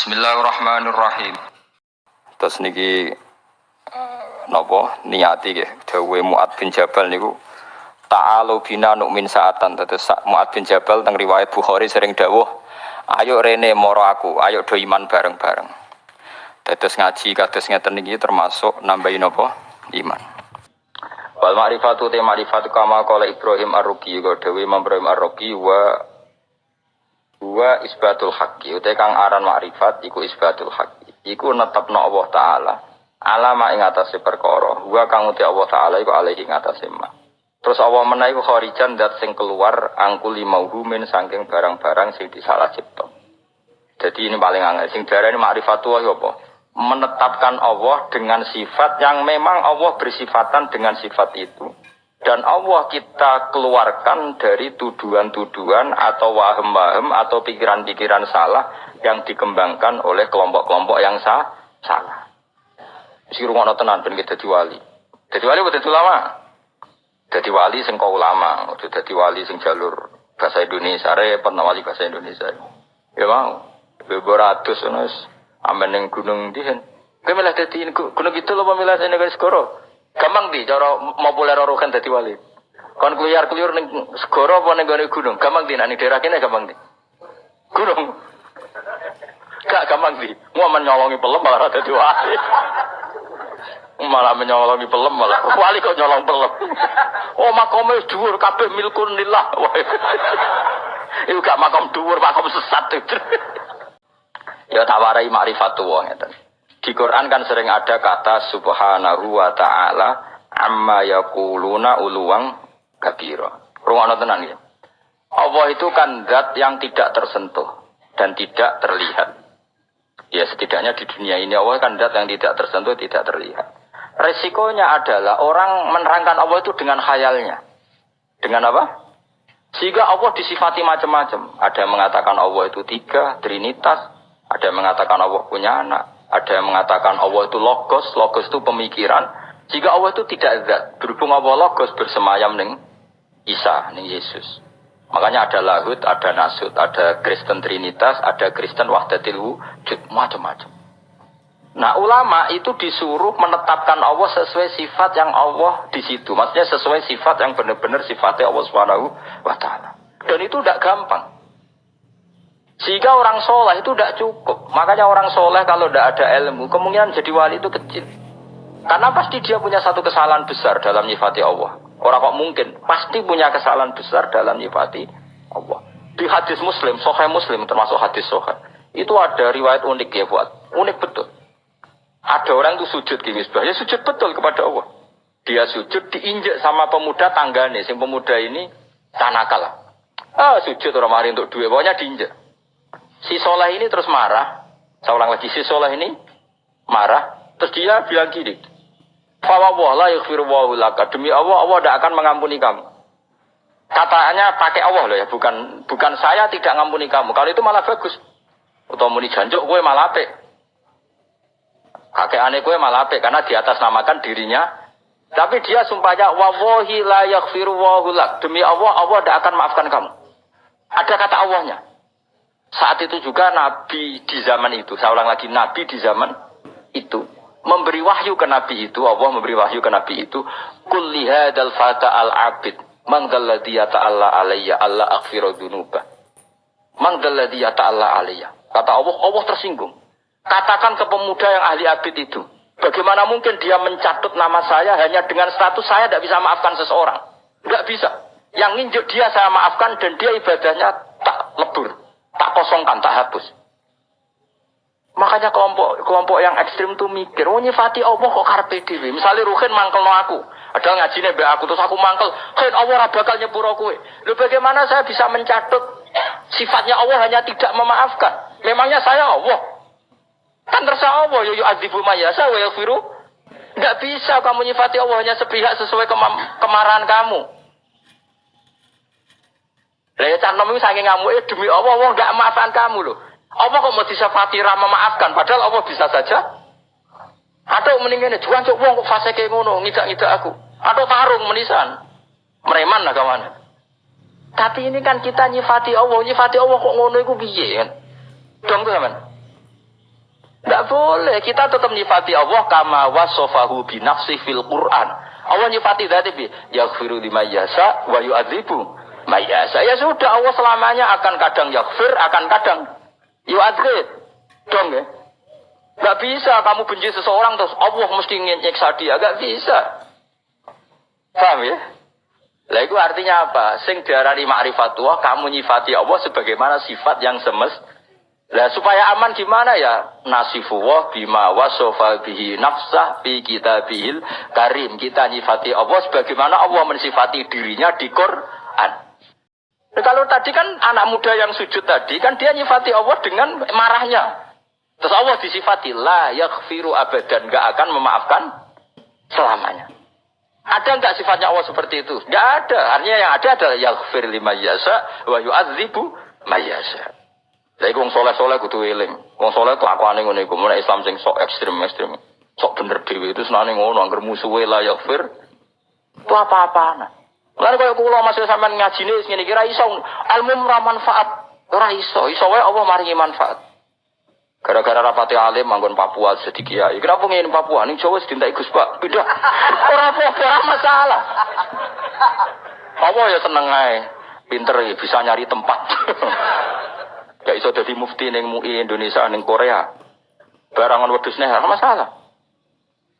Bismillahirrahmanirrahim. Terus niki uh, napa niati nggih dawuhe Muad bin Jabal niku ta'alu bina nu'min saatan terus Muad bin Jabal teng riwayat Bukhari sering dawuh ayo rene moro aku ayo do iman bareng-bareng. Terus ngaji kados ngeten niki termasuk nambahin napa iman. Wal ma'rifatu te ma'rifatu kama qala Ibrahim Ar-Ruqi dawuh Imam Ibrahim Ar-Ruqi wa Wa isbatul haqqi utai kang aran makrifat iku isbatul haqqi. Iku netepno Allah taala alama ing atase perkara. Wa kang uti Allah taala iku alaihi ing ma. Terus Allah menawi iku kharijan dat sing keluar angkuli mauhumin saking barang-barang sing disalah cipta. Jadi ini paling angel. Sing darani ma'rifatullah apa? Menetapkan Allah dengan sifat yang memang Allah bersifatan dengan sifat itu dan Allah kita keluarkan dari tuduhan-tuduhan atau waham-waham atau pikiran-pikiran salah yang dikembangkan oleh kelompok-kelompok yang sah, salah. Si rumah tenan ben kita wali. Jadi wali udah ulama. Jadi wali sing kau ulama, jadi wali sing jalur bahasa Indonesia, repot wali bahasa Indonesia. Ya mau, beberapa ratus amen yang gunung dihen. Kau milih jadi gunung itu loh pemilah saya negara skoro. Gampang di cara populer kan dadi wali. Kon keluyar keluyur ning segara apa ning gone gunung? Gampang di nek daerah kene gampang di. Gunung. Gak gampang di. Mau menyolongi pelem malah dadi wali. Malah menyolongi pelem malah. Wali kok nyolong pelem. Oh makome dhuwur kabeh milkun lillah. Iku gak makom dhuwur, makom sesat. ya tawarai ma'rifatu wong ngeten. Di Quran kan sering ada kata subhanahu wa ta'ala amma yakuluna uluwang kabira. Ruang tenan ya. Allah itu kan zat yang tidak tersentuh dan tidak terlihat. Ya setidaknya di dunia ini Allah kan zat yang tidak tersentuh, tidak terlihat. Resikonya adalah orang menerangkan Allah itu dengan khayalnya. Dengan apa? Sehingga Allah disifati macam-macam. Ada yang mengatakan Allah itu tiga, trinitas. Ada yang mengatakan Allah punya anak. Ada yang mengatakan Allah itu logos, logos itu pemikiran. Jika Allah itu tidak zat, berhubung Allah logos bersemayam neng Isa, neng Yesus. Makanya ada lahut, ada nasut, ada Kristen Trinitas, ada Kristen Wahdatil Wujud, macam-macam. Nah ulama itu disuruh menetapkan Allah sesuai sifat yang Allah di situ. Maksudnya sesuai sifat yang benar-benar sifatnya Allah taala. Dan itu tidak gampang. Sehingga orang soleh itu tidak cukup. Makanya orang soleh kalau tidak ada ilmu, kemungkinan jadi wali itu kecil. Karena pasti dia punya satu kesalahan besar dalam nyifati Allah. Orang kok mungkin pasti punya kesalahan besar dalam nyifati Allah. Di hadis Muslim, Sohai Muslim termasuk hadis Sohai, itu ada riwayat unik ya buat, unik betul. Ada orang itu sujud di misbah, ya sujud betul kepada Allah. Dia sujud diinjek sama pemuda tanggane, sing pemuda ini tanakal. Ah sujud orang mari untuk dua, pokoknya diinjek. Si soleh ini terus marah. Saya ulang lagi, si soleh ini marah. Terus dia bilang gini. Fawwah la yaghfiru laka. Demi Allah, Allah tidak akan mengampuni kamu. Katanya pakai Allah loh ya, bukan bukan saya tidak mengampuni kamu. Kalau itu malah bagus. Atau muni janjuk gue malah apik. Kakek aneh gue malah apik karena di atas namakan dirinya. Tapi dia sumpahnya wawahi la yaghfiru lak. Demi Allah, Allah tidak akan maafkan kamu. Ada kata Allahnya. Saat itu juga Nabi di zaman itu, saya ulang lagi, Nabi di zaman itu memberi wahyu ke Nabi itu, Allah memberi wahyu ke Nabi itu, kulli hadal fata al abid, mangdalladhi ta'ala alayya, Allah akhfiru dunuba. Ta'ala alayya. Kata Allah, Allah tersinggung. Katakan ke pemuda yang ahli abid itu, bagaimana mungkin dia mencatut nama saya hanya dengan status saya tidak bisa maafkan seseorang. Tidak bisa. Yang nginjuk dia saya maafkan dan dia ibadahnya tak lebur kosongkan, tak hapus. Makanya kelompok kelompok yang ekstrim tuh mikir, oh nyifati Allah kok karpe dewi. Misalnya Ruhin mangkel no aku, ada ngajinya be aku terus aku mangkel, Ruhin Allah bakal nyepuro. Lu bagaimana saya bisa mencatut sifatnya Allah hanya tidak memaafkan? Memangnya saya Allah? Kan terserah Allah, yo yo adibu mayasa wa yaghfiru. Enggak bisa kamu nyifati Allah hanya sepihak sesuai kemarahan kamu. Lah ya cah nom saking ngamuke demi Allah Allah enggak maafkan kamu loh. Allah kok mau disafati ra memaafkan padahal Allah bisa saja. Atau mendingan juan cok wong kok fase kayak ngono ngidak-ngidak aku. Atau tarung menisan. Mereman lah kawan. Tapi ini kan kita nyifati Allah, nyifati Allah kok ngono iku piye kan? Dong tuh teman. Tidak boleh. Kita tetap nyifati Allah kama wasofahu binafsi fil Quran. Allah nyifati dari bi yaghfiru lima wa yu'adzibu mayasa. Ya sudah Allah selamanya akan kadang yaghfir, akan kadang yu'adzib. Dong ya. Gak bisa kamu benci seseorang terus Allah mesti nyiksa dia. Gak bisa. Paham ya? Lah itu artinya apa? Sing diarani ma'rifatullah, kamu nyifati Allah sebagaimana sifat yang semest lah supaya aman gimana ya? Nasifullah bima wasofa bihi nafsah bi kita bihil karim. Kita nyifati Allah sebagaimana Allah mensifati dirinya di Quran. Nah, kalau tadi kan anak muda yang sujud tadi kan dia nyifati Allah dengan marahnya. Terus Allah disifati la yaghfiru abadan gak akan memaafkan selamanya. Ada nggak sifatnya Allah seperti itu? Nggak ada. Artinya yang ada adalah yaghfir lima yasa wa yu'adzibu mayasa. Lha wong soleh-soleh kudu eling. Wong soleh kelakuane ngono iku, mun Islam sing sok ekstrem-ekstrem. Sok bener dhewe itu senane ngono, anggere musuhe la yakfir. Itu apa-apaan. Lalu kalau kula masih sampean ngajine wis ngene kira iso ilmu ora manfaat. Ora iso, iso wae Allah maringi manfaat. Gara-gara rapati alim manggon Papua sedikit kiai. Kenapa ngene Papua? Ning Jawa sedintai Gus Pak. Beda. Ora apa-apa, ora masalah. Allah ya seneng ae. Pinter ya bisa nyari tempat. Gak iso jadi mufti neng MUI Indonesia neng Korea. Barangan wedus nih, masalah.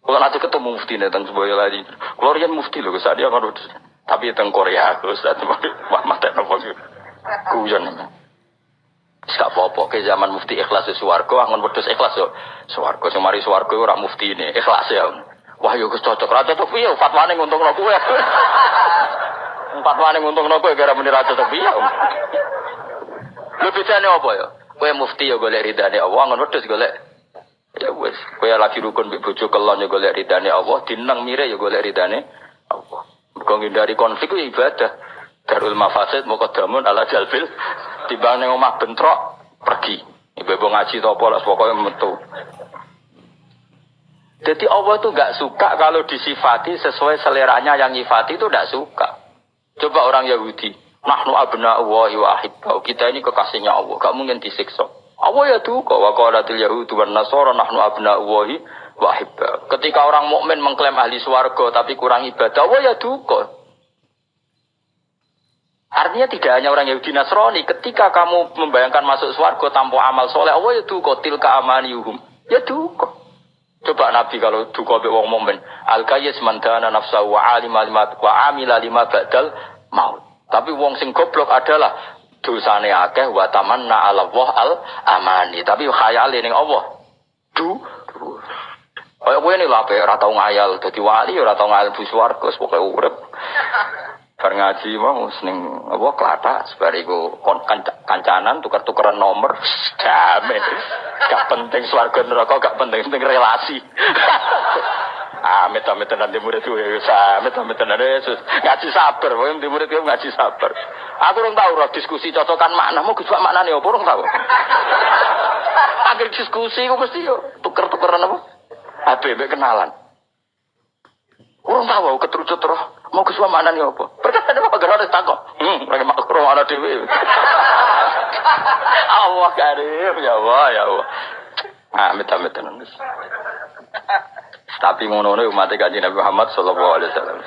Kalau nanti ketemu mufti nih tentang sebuah lagi. Kalau mufti loh, saat dia kan wedus. Tapi tentang Korea, terus saat wah mata nopo nih. Gak apa-apa, ke zaman mufti ikhlas di suwargo, angon wedus ikhlas yo. Suwargo, semari suwargo orang mufti ini, ikhlas ya. Wah yo cocok, rata cocok piye, fatwane nguntung no kue. Fatwane nguntung no kue, gara menira cocok piye. Lu bedane apa ya? Kowe mufti ya golek ridane Allah, ngono wedhus golek ya wis. Kowe lagi rukun mbek kelon ya golek ridane Allah, dinang mire ya golek ridane Allah. Mergo ngindari konflik ya ibadah. Darul mafasid muqaddamun ala jalbil timbang ning omah bentrok pergi. Ibu-ibu ngaji to apa lah pokoknya metu. Jadi Allah itu gak suka kalau disifati sesuai seleranya yang nyifati itu gak suka. Coba orang Yahudi, Nahnu abna Allahi wa ahibbau. Kita ini kekasihnya Allah. Gak mungkin disiksa. Allah ya duka. Wa qalatil yahudu wa nasara nahnu abna Allahi wa ahibbau. Ketika orang mukmin mengklaim ahli swarga tapi kurang ibadah, Allah ya duka. Artinya tidak hanya orang Yahudi Nasrani, ketika kamu membayangkan masuk swarga tanpa amal soleh, Allah ya duka, tilka amaniyuhum. Ya duka. Coba Nabi kalau duka be wong mukmin, al kayyis mandana nafsahu wa alima lima wa amila lima badal maut. Tapi wong sing goblok adalah dosane akeh wa tamanna ala Allah al amani. Tapi khayale ning Allah. Du. Kowe ini lah ora tau ngayal dadi wali ora tau ngayal bu swarga pokoke urip. Bar ngaji mau seneng apa klata sebariku kancanan tukar-tukaran nomor jamin. Gak penting swarga neraka gak penting penting relasi. Amit amit tenan di murid gue ya amit amit tenan Yesus ngaji sabar, pokoknya di murid gue ngaji sabar. Aku orang tahu roh diskusi cocokan makna, mau gejua makna nih, orang tahu. Akhir diskusi gue mesti yo tuker tukeran apa? HBB kenalan. Orang tahu keterucut roh, mau gejua makna nih apa? Berkata apa gerak takut. Hmm, mereka makro ada dewi. Allah karim ya Allah ya Allah. Amit amit tenan. Tapi ngono umat kanjeng Nabi Muhammad sallallahu alaihi wasallam.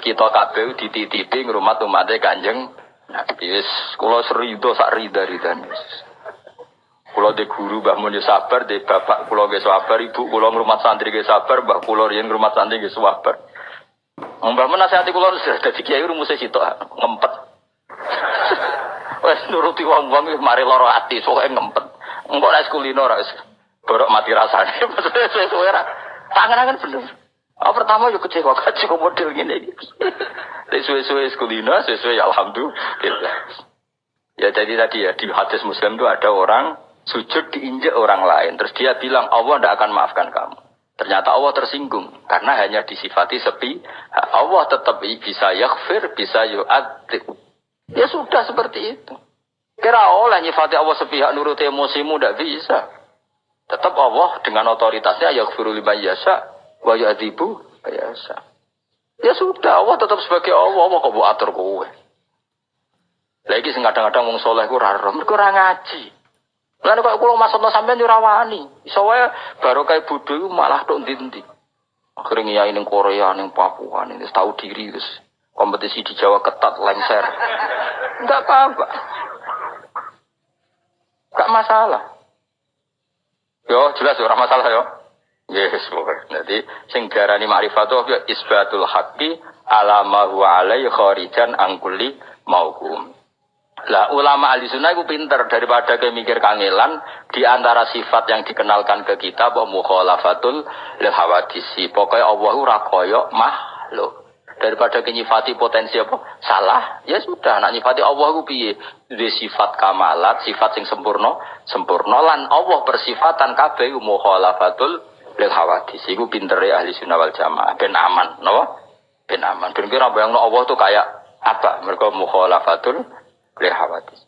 Kita kabeh dititipi ngrumat umat kanjeng Nabi wis kula serido sak rida-ridane. Kula de guru Mbah Mun sabar, de bapak kula ge sabar, ibu kula ngrumat santri ge sabar, Mbah kula riyen ngrumat santri ge sabar. Mbah Mun nasihati kula wis dadi kiai rumuse sitok ngempet. Wes nuruti wong-wong mari lara ati, pokoke ngempet. Engko nek kulino ora wis borok mati rasane. Maksudnya sesuai Tangan kan bener. Oh, pertama yuk kecewa kok model gini. Sesuai-sesuai sekulina, sesuai alhamdulillah. Ya jadi tadi ya di hadis muslim itu ada orang sujud diinjak orang lain. Terus dia bilang Allah tidak akan maafkan kamu. Ternyata Allah tersinggung karena hanya disifati sepi. Allah tetap bisa yakfir, bisa yu'adzib. Ya sudah seperti itu. Kira oleh nyifati Allah sepihak nurut emosimu tidak bisa. Tetap Allah dengan otoritasnya yaghfiru liman yasha wa yu'adzibu yasha. Ya sudah, Allah tetap sebagai Allah, Allah kok atur kowe. Lagi kadang-kadang wong soleh ku ora mergo ngaji. Lan kok kula maksudno sampean yo rawani. Iso wae barokah bodho malah tok ndi-ndi. Akhirnya ngiyai ning Korea, ning Papua, ning tahu diri terus kompetisi di Jawa ketat lengser. Enggak apa-apa. Enggak masalah. Yo jelas ora masalah yo. Yes, pokoknya. Jadi sing darani ma'rifatu ya isbatul haqqi ala ma huwa alaihi kharijan angkuli maukum. Lah ulama ahli sunnah itu pinter daripada kayak mikir kangelan di antara sifat yang dikenalkan ke kita bahwa mukhalafatul lil hawadisi. Pokoknya Allah ora koyo makhluk. Daripada kenyifati potensi apa? Salah. Ya sudah, nak nyifati Allah ku piye? Di sifat kamalat, sifat sing sempurna, sempurna lan Allah persifatan kabeh mukhalafatul lil hawadisi. Iku pintere ahli sunnah wal jamaah ben aman, no? Ben aman. Ben kira bayangno Allah tuh kayak apa? Mereka mukhalafatul lil hawadis.